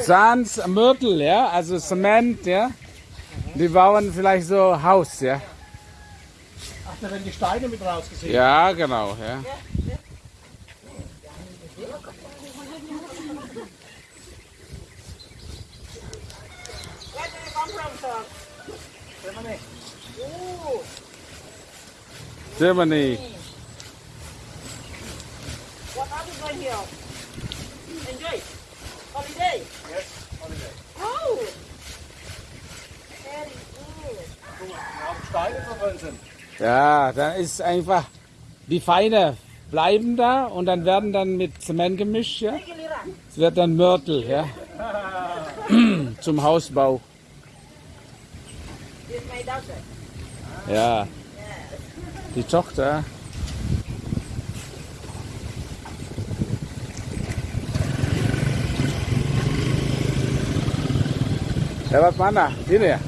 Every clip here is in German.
Sand, Mörtel, ja, also Zement, ja. Die bauen vielleicht so Haus, ja. Ach, da werden die Steine mit rausgesehen. Ja, genau, ja. Germany. Germany. Holiday. Yes, good. Guck mal, wir haben Steine sind. Ja, da ist einfach, die Feine bleiben da und dann werden dann mit Zement gemischt, ja. Es wird dann Mörtel, ja. Zum Hausbau. Ja. Die Tochter. Lewat mana? Sini ya?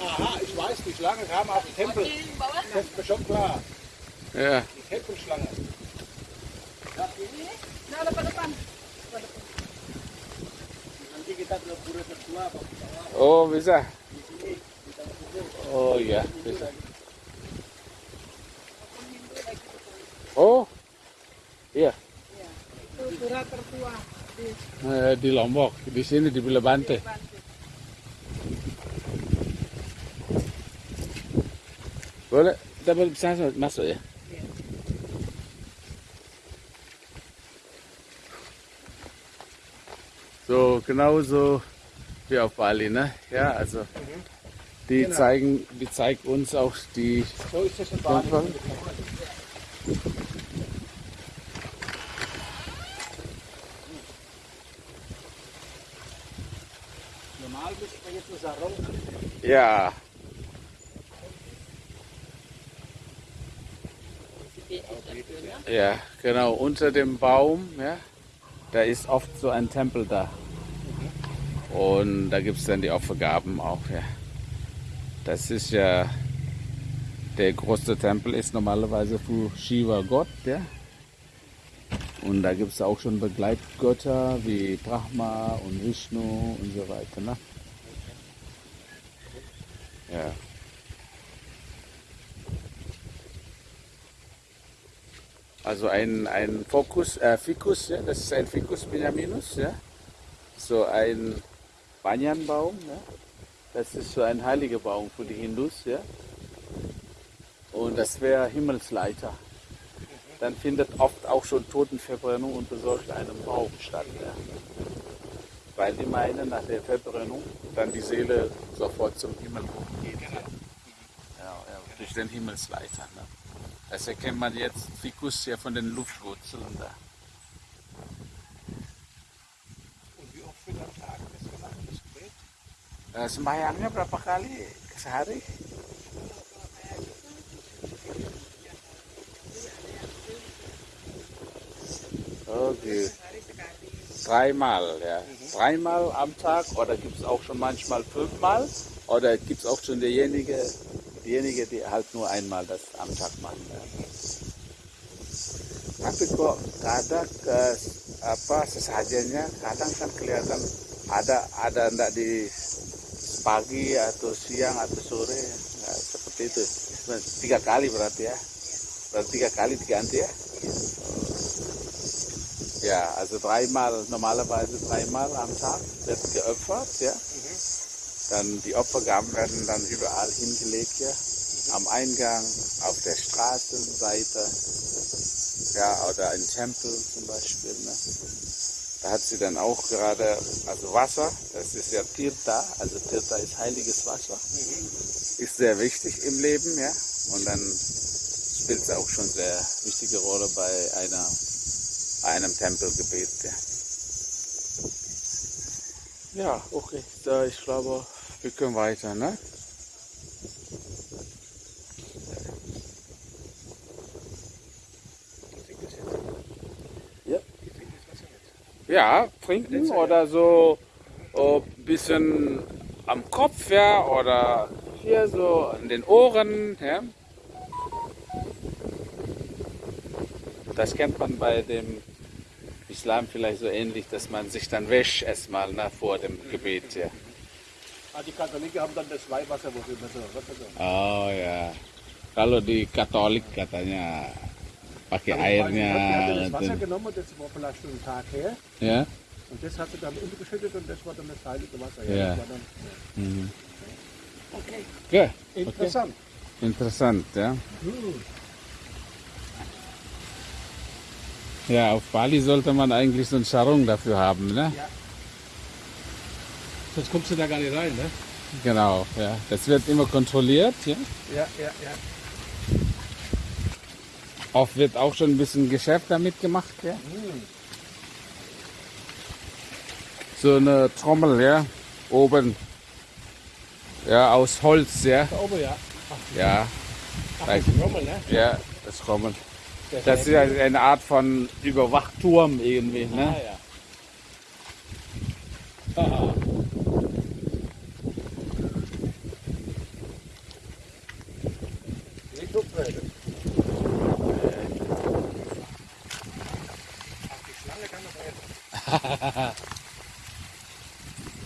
Aha, ich weiß, die Schlange kam auf den Tempel. Das ist mir schon klar. Ja. Die Tempelschlange. Nah, depan depan. Nanti kita ke pura tertua apa? Oh, bisa. Oh iya, bisa. Oh. Iya. Itu pura tertua. Eh, di Lombok, di sini di Bilebante. Boleh, kita boleh bisa masuk ya? So, genauso wie auf Bali, ne? Ja, also die Genau. zeigen, die zeigt uns auch die So ist das in Bali. Normal müsste man jetzt nur Sarong. Ja. Ja, genau, unter dem Baum, ja, da ist oft so ein Tempel da. Und da gibt es dann die Opfergaben auch, ja. Das ist ja, der größte Tempel ist normalerweise für Shiva Gott, ja. Und da gibt es auch schon Begleitgötter wie Brahma und Vishnu und so weiter, ne? Ja. Also ein, ein Fokus, äh, Ficus, ja, das ist ein Ficus Benjaminus, ja. So ein Banyanbaum, ja. Das ist so ein heiliger Baum für die Hindus, ja. Und das wäre Himmelsleiter. Dann findet oft auch schon Totenverbrennung unter solch einem Baum statt, ja. Weil die meinen, nach der Verbrennung dann die Seele sofort zum Himmel hochgeht. Ja, ja, durch den Himmelsleiter. Ne? Das erkennt man jetzt Ficus ja von den Luftwurzeln da. Eh, sembahyangnya berapa kali sehari? Oh gitu. Dreimal, ja. Dreimal am Tag oder gibt es auch schon manchmal fünfmal? Oder gibt es auch schon derjenige, diejenige, die halt nur einmal das am Tag machen? Ja. Tapi kok kadang ke apa sesajennya kadang kan kelihatan ada ada ndak di pagi atau siang atau sore Nah, seperti itu. Tiga kali berarti ya. Berarti tiga kali diganti ya. Ja also dreimal normalerweise dreimal am Tag wird geopfert ja dann die Opfergaben werden dann überall hingelegt ja am Eingang auf der Straßenseite. Ja oder ein Tempel zum Beispiel ne? Da hat sie dann auch gerade, also Wasser, das ist ja Tirta, also Tirta ist heiliges Wasser, ist sehr wichtig im Leben, ja. Und dann spielt es auch schon sehr wichtige Rolle bei einer, einem Tempelgebet, ja. Ja, okay, so, ich glaube, wir können weiter, ne? Die trinkt das jetzt. Ja. Die. Ja, trinken oder so ein bisschen am Kopf, ja, oder hier so in den Ohren, ja. Das kennt man bei dem Islam vielleicht so ähnlich, dass man sich dann wäscht erstmal ne, vor dem Gebet, ja. Ah, die Katholiken haben dann das Weihwasser, wo sie immer so? Oh ya. Kalau di Katolik katanya pakai Aber ich hat das Wasser genommen, das war vielleicht schon einen Tag her. ya. Und das hat sie dann untergeschüttet und das war dann das heilige Wasser. Ja. Dann, Mhm. okay. Oke, Interessant. interessant ya. Ja, auf Bali sollte man eigentlich so ein Sarung dafür haben, ne? Sonst kommst du da gar nicht rein, ne? Genau, ja. Das wird immer kontrolliert, ja. Ja, ja, ja. Oft wird auch schon ein bisschen Geschäft damit gemacht, ja. So eine Trommel, ja, oben. Ja, aus Holz, ja. Da oben, ja. Ja, Ach, das ist Rommel, ne? ja, das Trommel. Das ist eine Art von Überwachturm irgendwie, Ah, ne? ja. Haha. Nicht hochtreten. Ach, die Schlange kann noch rennen.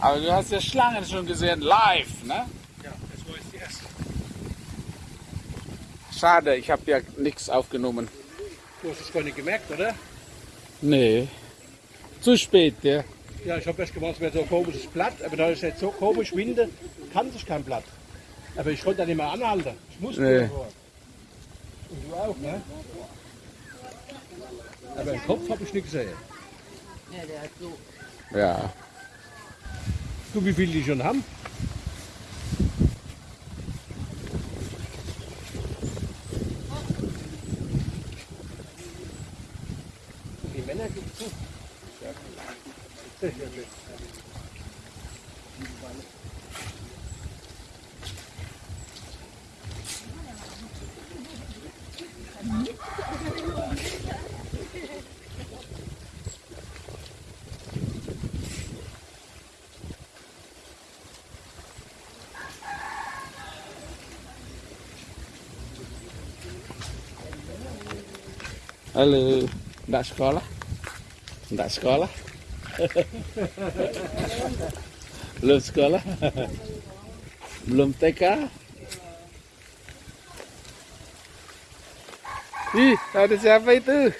Aber du hast ja Schlangen schon gesehen, live, ne? Ja, das war jetzt die erste. Schade, ich habe ja nichts aufgenommen. Du hast es gar nicht gemerkt, oder? Nee. Zu spät, ja. Ja, ich habe erst gemacht, es wäre so ein komisches Blatt, aber da ist jetzt so komisch Winde, kann sich kein Blatt. Aber ich konnte da nicht mehr anhalten. Ich musste Nee. davor. Und du auch, ne? Aber im Kopf habe ich nicht gesehen. Ja, der hat so. Ja. Du, wie viele die schon haben? Die Männer gibt zu. Sehr schön. Halo, enggak sekolah? Enggak sekolah? Belum sekolah? Belum TK? Ih, ada siapa itu?